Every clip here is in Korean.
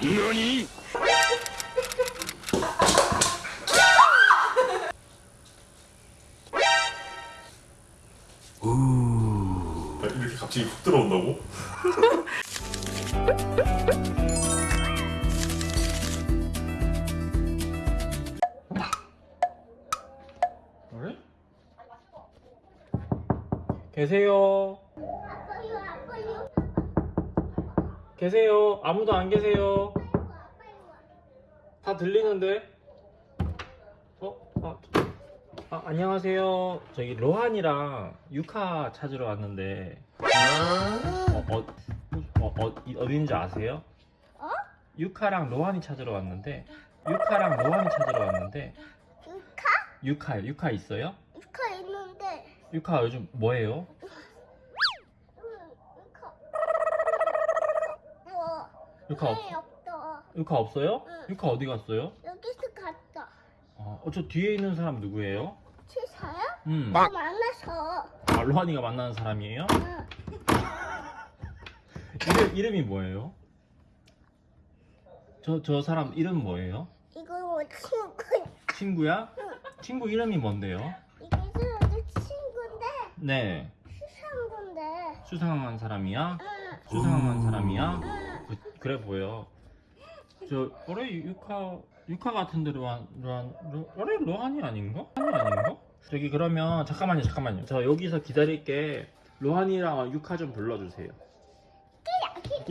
何 아, 이렇게 갑자기 훅 들어온다고? 그래? 계세요. 계세요. 아무도 안 계세요. 다 들리는데? 어? 아, 아, 안녕하세요. 저기 로한이랑 유카 찾으러 왔는데 어, 어, 어, 어, 이- 어딘지 아세요? 어? 유카랑 로한이 찾으러 왔는데 유카랑 로한이 찾으러 왔는데 유카? 유카요. 유카 있어요? 유카 있는데 유카 요즘 뭐해요? 응, 유카 뭐 유카 없, 왜 없어 유카 없어요? 응. 유카 어디 갔어요? 여기서 갔다 어, 어, 저 뒤에 있는 사람 누구예요? 치사야? 음. 나 만나서 아, 로한이가 만나는 사람이에요? 응. 이름, 이름이 뭐예요? 저, 저 사람 이름 뭐예요? 이거 뭐 친구 친구야? 친구 이름이 뭔데요? 이게 내 친구인데 네. 수상한 건데 수상한 사람이야? 응. 수상한 사람이야? 응. 그, 그래 보여. 저, 어래, 유카, 유카 같은 데 로 한, 로한, 로, 어래, 로한이 아닌가? 로한이 아닌가? 저기 그러면, 잠깐만요, 잠깐만요. 저 여기서 기다릴게. 로한이랑 유카 좀 불러주세요.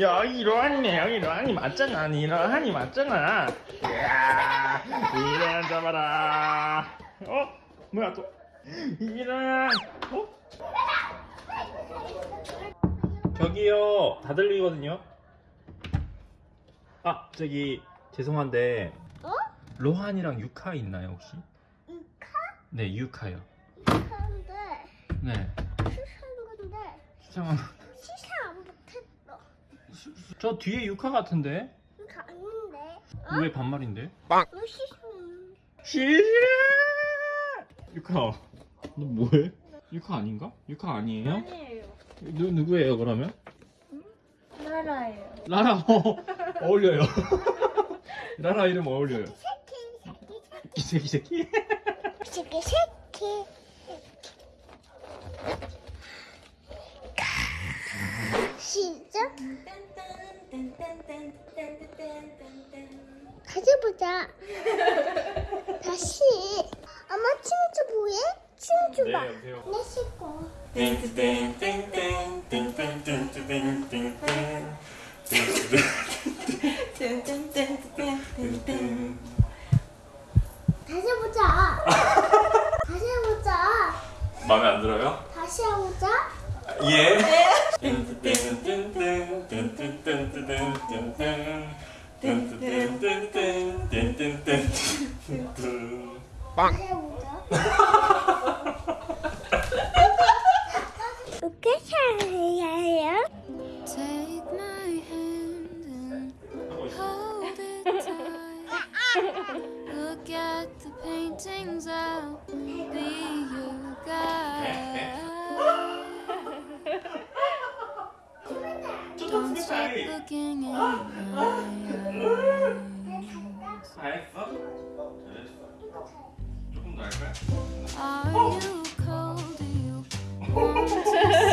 야, 이 로한이네. 여기 로한이 맞잖아. 니 로한이 맞잖아. 야, 이런 잡아라. 어? 뭐야 또? 이런. 어? 저기요. 다 들리거든요. 아, 저기 죄송한데 어? 로한이랑 유카 있나요 혹시? 유카? 네, 유카요. 유카인데 네. 수상한 건데 수상한. 시사 못했어 수- 수- 저 뒤에 유카 같은데? 유카 아닌데 왜 반말인데? 너 시사 싫어. 유카, 너 뭐해? 유카 아닌가? 유카 아니에요? 아니에요. 누 누구예요 그러면? 나라예요. 라라 어, 어울려요. 라라 이름 어울려요. 새끼 새끼. 새끼 새끼 시작 다시 보자 다시 엄마 친구 뭐해? 친구 봐 여보세요. 내 식구 Look at the paintings, I'll be your guide. Don't stop looking in my eyes. Are you cold? Do you want to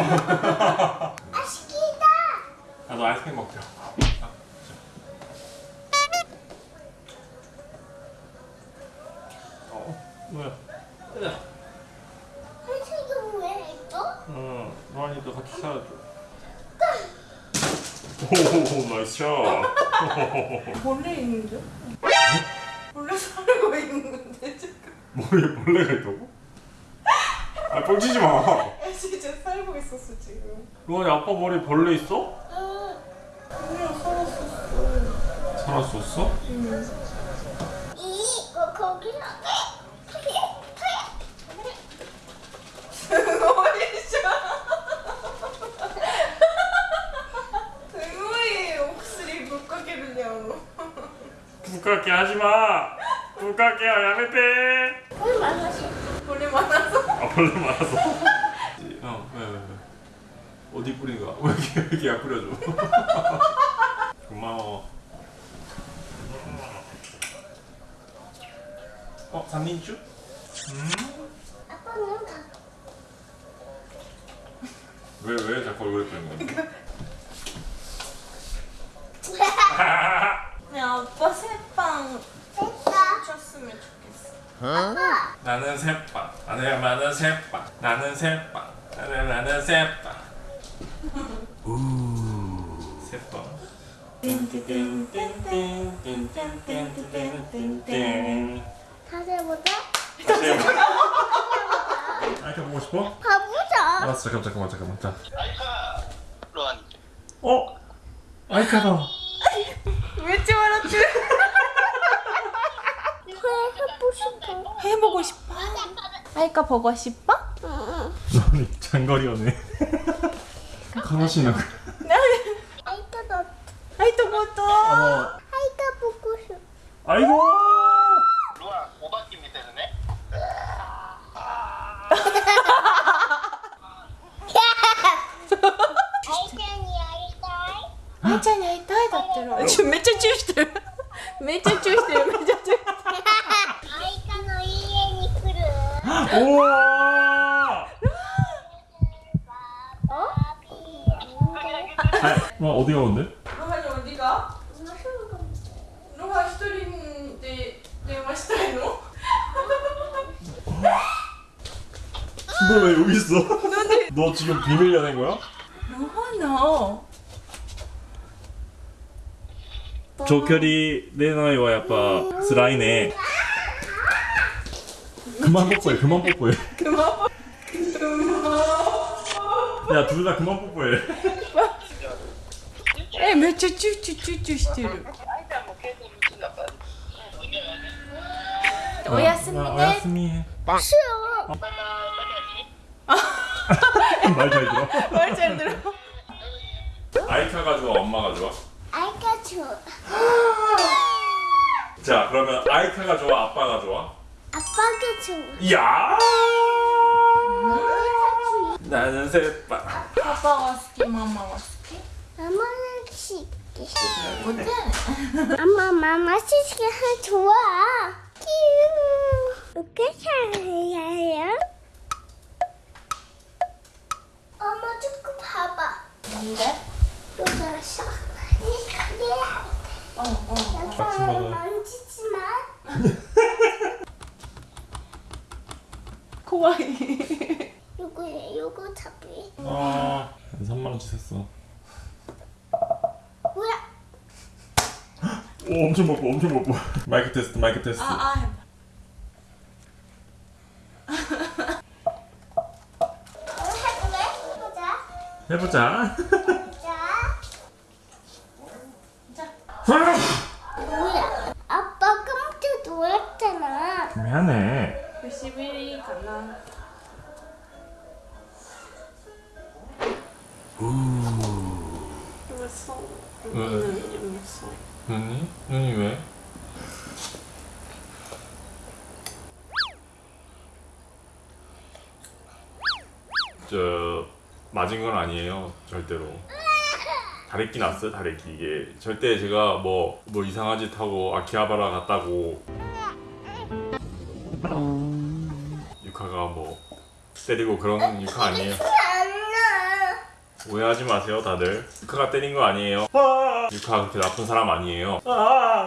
아 시키다 나도 아이스크림 먹자. 어, 뭐야? 한식이 왜 있어? 응, 로한이도 같이 살아줘. 오, nice shot. 벌레 있는데? 벌레 살고 있는데 지금. 머리에 벌레가 있다고? 아, 뻥치지 마. 있었어 지금 로안이 아빠 머리 벌레 있어? 응 그냥 살았었어 살았었어? 응 이거 거기 부끄럽게 하지마! 부끄럽게 하야메떼 벌레 많아서 벌레 많아서? 아 벌레 많아서? 어디 뿌리는 거야? 왜 이렇게 왜 이렇게 약 뿌려줘 고마워 어? 삼민주? 아빠는 가. 왜왜 자꾸 얼굴에 뿌리는 거야? 야 아빠 새빵 됐다. 줬으면 좋겠어. 나는 새빵 나는 나는 새빵 나는 새빵 나는 나는 새빵 세번 다시 해보자 다시 해보자 아이카 보고 싶어? 가보자 알았어 잠깐 잠깐만 잠깐만 자 아이카 로안 어? 아이카다 왜 찌말았지? 해보고 싶어 해보고 싶어? 아이카 보고 싶어? 응. 너는 장거리 연애 悲しいな。なん。あいただ。あいたごと。あいたぼこし。あいご。うわ、お化。あいいたい。めっちゃチューしてる。めっちゃチュ 너 지금 비밀 연애인 거야? No, 조결이 내 나이 와 야빠. 슬라이네 그만 뽀뽀해 그만 뽀뽀해. 그만 뽀뽀해 야둘 다 그만 뽀뽀해. 에 며칠 쭈쭈쭈쭈 시티르 おやすみね。おやすみ。말 잘 들어? 말 잘 들어? 아이카가 좋아? 엄마가 좋아? 아이카 좋아 자 그러면 아이카가 좋아? 아빠가 좋아? 아빠가 좋아 야 나는 새빠 아빠 와스키 마마 와스키 마마는 치키 못해 엄마 마마 치키 좋아 이렇게 잘해요 조금 봐봐. 뭔데? 또 잘했어. 그래. 어어 약간 만지지만. 怖い 요거 요거 잡이. 아 3만원치 샀어 뭐야? 오 엄청 먹고 엄청 먹고 마이크 테스트 마이크 테스트 아 아 해보자. 해보자 맞은 건 아니에요 절대로 다래끼 났어요 다래끼 이게 절대 제가 뭐 뭐 이상한 짓 하고 아키하바라 갔다고 유카가 뭐 때리고 그런 유카 아니에요 안나. 오해하지 마세요 다들 유카가 때린 거 아니에요 유카 그렇게 나쁜 사람 아니에요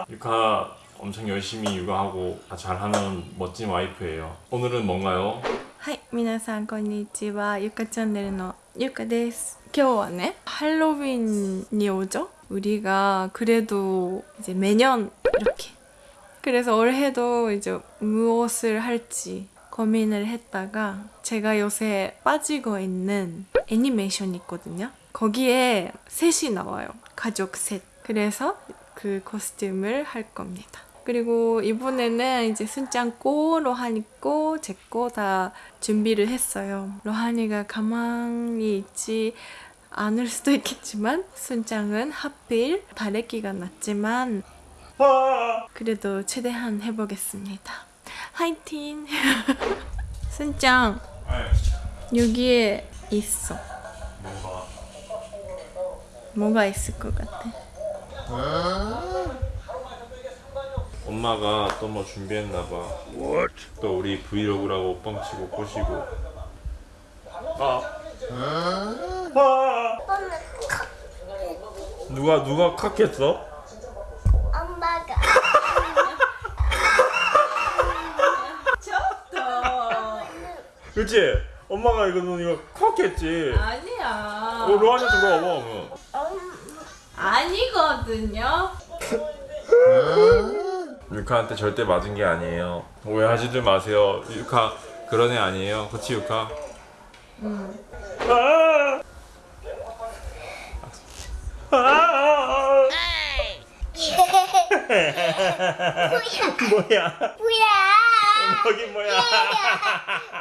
유카 엄청 열심히 육아하고 다 잘하는 멋진 와이프예요 오늘은 뭔가요? はい皆さんこんにちはゆかチャンネルの ゆかです今日はね할로윈이 오죠 우리가 그래도 이제 매년 이렇게 그래서 올해도 이제 무엇을 할지 고민을 했다가 제가 요새 빠지고 있는 애니메이션이 있거든요 거기에 셋이 나와요 가족 셋 그래서 그 코스튬을 할 겁니다 그리고 이번에는 이제 순짱 고 로하니 꼬제 거다 준비를 했어요. 로하니가 가만히 있지 않을 수도 있겠지만 순짱은 하필 다래끼가 났지만 아. 그래도 최대한 해보겠습니다. 화이팅! 순짱 아이, 여기에 있어. 뭐가 있을 것 같아? 엄마가 또 뭐 준비했나봐. 또 우리 브이로그라고 뻥치고 꼬시고. 아. 아. 누가 누가 칵했어? 엄마가 그치? 엄마가 이거 너 이거 칵했지. 아니야. 어, 로안이한테 물어봐. 그러면. 아니거든요. 유카한테 절대 맞은 게 아니에요. 오해하지들 마세요. 유카 그런 애 아니에요. 그치 유카? 응. 아! 아! 뭐야? 뭐야 뭐긴 뭐야?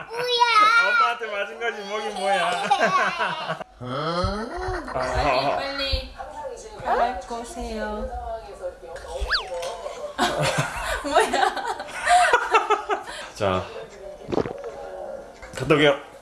뭐야 엄마한테 맞은 거지 뭐긴 뭐야? 아, 빨리 갈 거세요. 뭐야? 자, 갔다 올게요.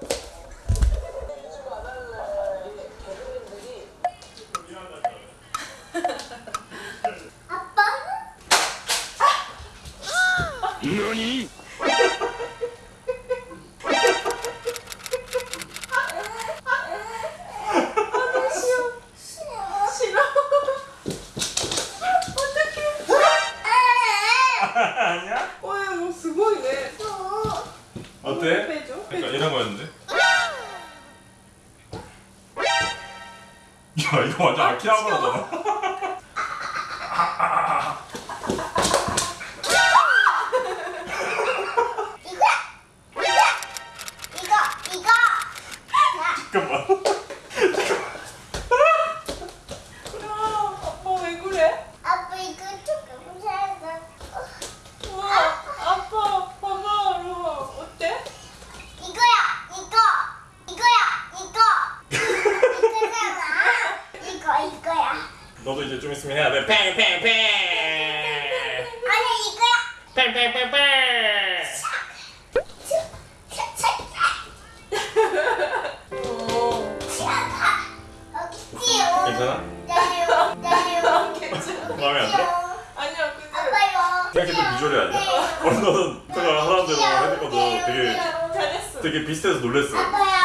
마음에 안 들어? 근데 아빠요 생각해도 비주얼이 아니야. 어, 너는 내가 하라는 대로 해줬거든. 되게. 되게 비슷해서 놀랬어. 아빠야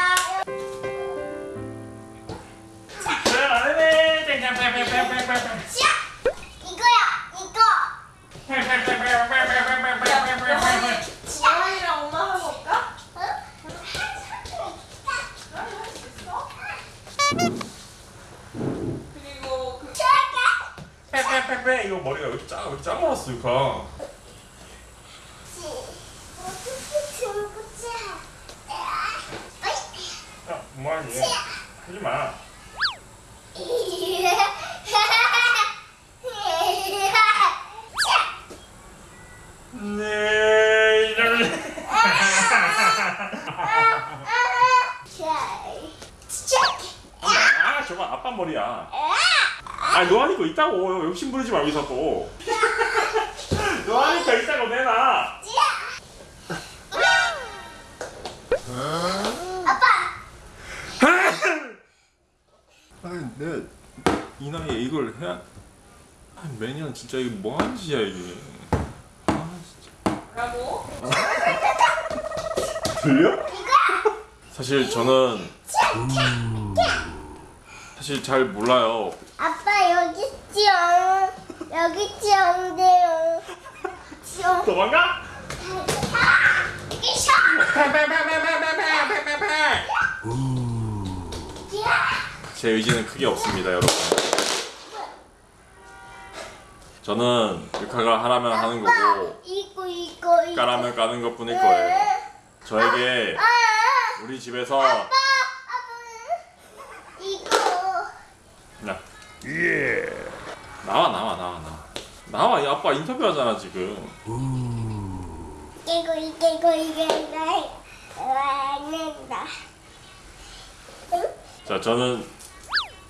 하지 마. 네. 아 머리야. 아거 있다고 욕심 부리지 말고 자꾸. 노안이 거 있다고 내놔. 아니 내 이 나이에 이걸 해야 매년 진짜 이게 뭐 하는 짓이야 이게. 아 진짜. 라고? 들려? 사실 저는 사실 잘 몰라요. 아빠 여기 있지요. 여기 지용돼요. 지용. 도망가? 이샤. 제 의지는 크게 없습니다, 여러분. 저는 육화가 하라면 하는 거고 이거 이거 이거. 까라면 까는 것 뿐일 거예요. 저에게 아, 우리 집에서 아빠, 아빠. 이거. 야, 나와 나와 나와 나와 나와 이 아빠 인터뷰하잖아 지금. 이거 이거 이거 이거 이거. 와? 자 저는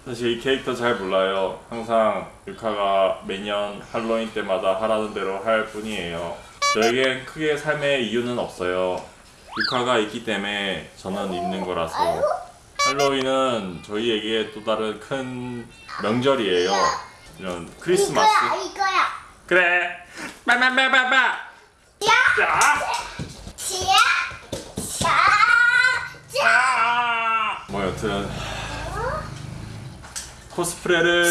사실 이 캐릭터 잘 몰라요. 항상 유카가 매년 할로윈 때마다 하라는 대로 할 뿐이에요. 저에겐 크게 삶의 이유는 없어요. 유카가 있기 때문에 저는 있는 거라서. 할로윈은 저희에게 또 다른 큰 명절이에요. 이런 크리스마스. 이거야 이거야. 그래. 자. 자. 아. 뭐 여튼 코스프레를.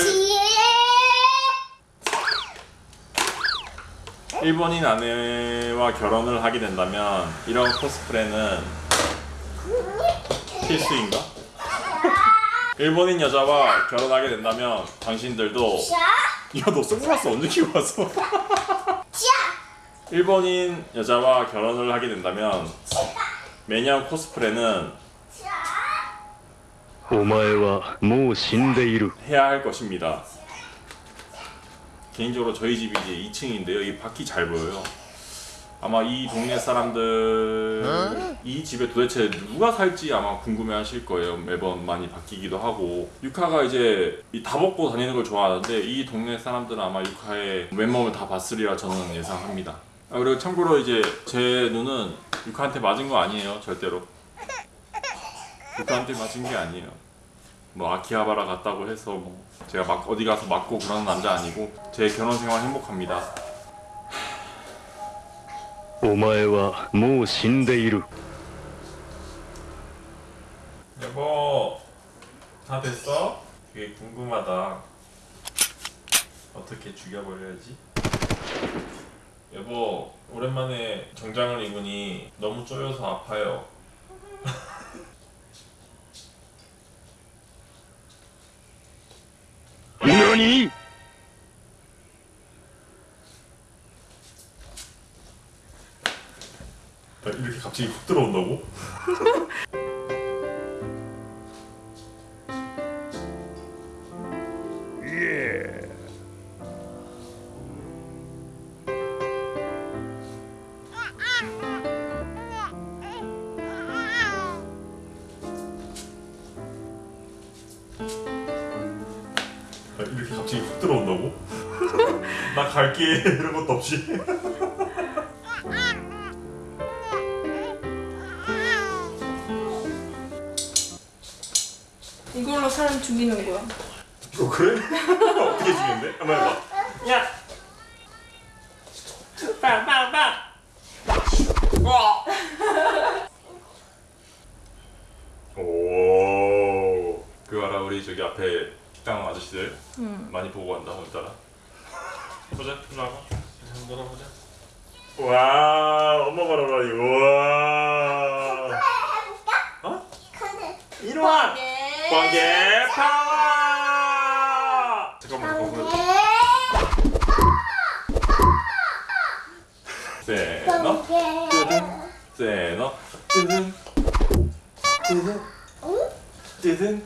일본인 아내와 결혼을 하게 된다면 이런 코스프레는 필수인가? 일본인 여자와 결혼하게 된다면 당신들도 자. 야너 선글라스 언제 끼고 왔어? 자. 일본인 여자와 결혼을 하게 된다면 매년 코스프레는 お前はもう死んでいる 해야 할 것입니다. 개인적으로 저희 집이 이제 2층인데요. 이 밖이 잘 보여요. 아마 이 동네 사람들 이 집에 도대체 누가 살지 아마 궁금해하실 거예요. 매번 많이 바뀌기도 하고 유카가 이제 이 다 벗고 다니는 걸 좋아하는데 이 동네 사람들은 아마 유카의 맨몸을 다 봤으리라 저는 예상합니다. 아, 그리고 참고로 이제 제 눈은 유카한테 맞은 거 아니에요. 절대로. 유카한테 맞은 게 아니에요. 뭐 아키하바라 갔다고 해서 뭐 제가 막 어디 가서 맞고 그러는 남자 아니고 제 결혼 생활 행복합니다. お前はもう死んでいる 여보 다 됐어? 되게 궁금하다. 어떻게 죽여버려야지? 여보 오랜만에 정장을 입으니 너무 쪼여서 아파요. 何나 이렇게 갑자기 훅 들어온다고? 나 갈게 이런 것도 없이 이걸로 사람 죽이는 거야. 어 그래? 어떻게 죽는데? 한번 해봐 야! 빵빵빵! 와! 오 그거 알아 우리 저기 앞에 식당 아저씨들 많이 보고 간다 오늘따라 보자 일로 와봐. 한번 놀아보자. 와 엄마 봐라 봐 이거. 와 어? 이리 와! 번개. 파워! 잠깐만 잠깐만 세너? 뜨든. 세너? 뜨든. 뜨든. 뜨든.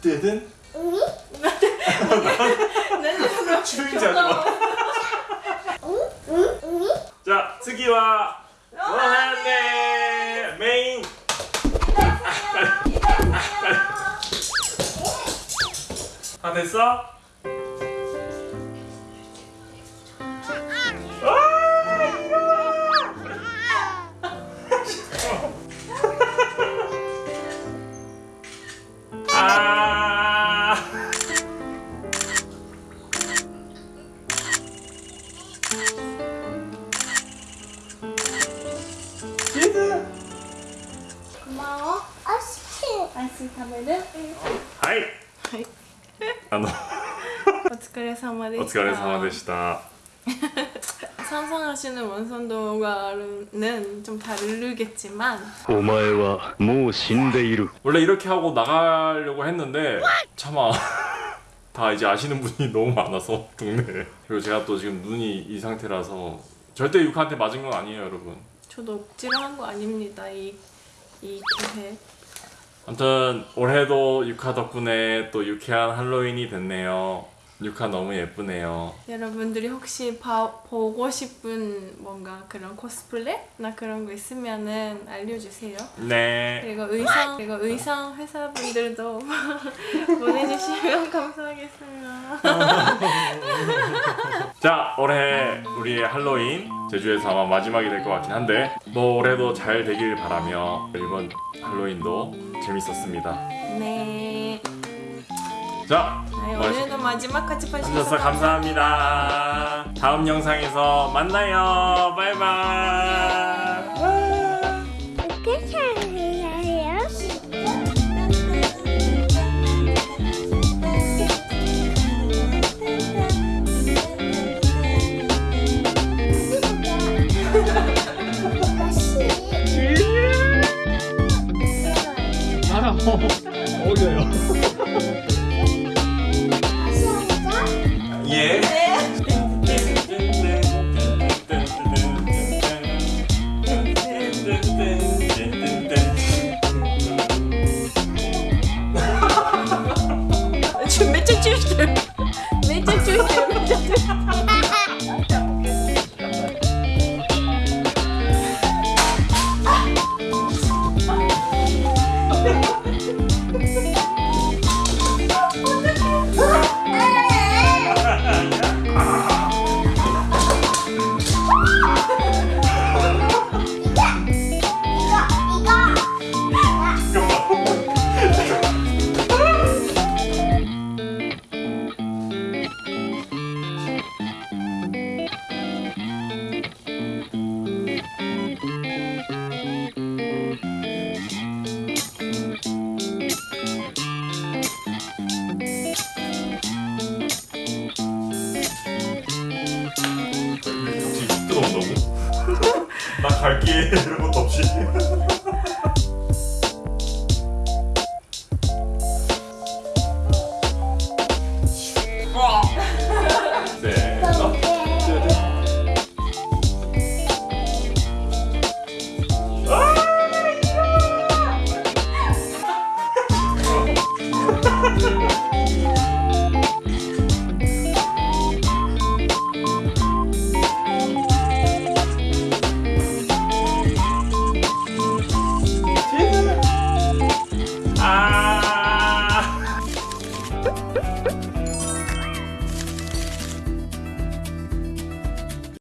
뜨든 추인지 하지마 자次は 원한네 메인 다 됐어? 아 アイス食べるはいはいあのお疲れ様でしたお疲れ様でした 상상하시는 원선도가는 좀 다르겠지만 お前はもう死んでいる 원래 이렇게 하고 나가려고 했는데 차마 다 이제 아시는 분이 너무 많아서 동네에 그리고 제가 또 지금 눈이 이 상태라서 절대 유카한테 맞은 건 아니에요 여러분 저도 억지로 한 거 아닙니다 이, 이 기회 아무튼 올해도 유카 덕분에 또 유쾌한 할로윈이 됐네요 유카 너무 예쁘네요. 여러분들이 혹시 봐, 보고 싶은 뭔가 그런 코스플레나 그런 거 있으면은 알려주세요. 네. 그리고 의상 그리고 의상 회사분들도 보내주시면 감사하겠습니다. 자 올해 우리의 할로윈 제주에서 아마 마지막이 될 것 같긴 한데 뭐 올해도 잘 되길 바라며 이번 할로윈도 재밌었습니다. 네. 자 네, 멋있- 오늘도 마지막까지 봐주셔서 봐주셔서 감사합니다. 다음 영상에서 만나요. 바이바이. shit.